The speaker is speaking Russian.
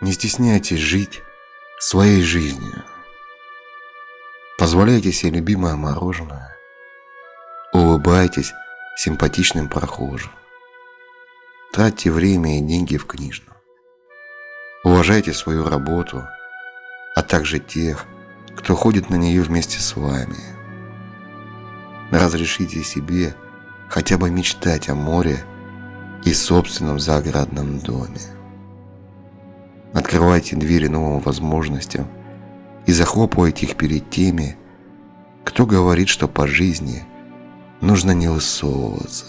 Не стесняйтесь жить своей жизнью. Позволяйте себе любимое мороженое. Улыбайтесь симпатичным прохожим. Тратьте время и деньги в книжном. Уважайте свою работу, а также тех, кто ходит на нее вместе с вами. Разрешите себе хотя бы мечтать о море и собственном загородном доме. Открывайте двери новым возможностям и захлопывайте их перед теми, кто говорит, что по жизни нужно не высовываться.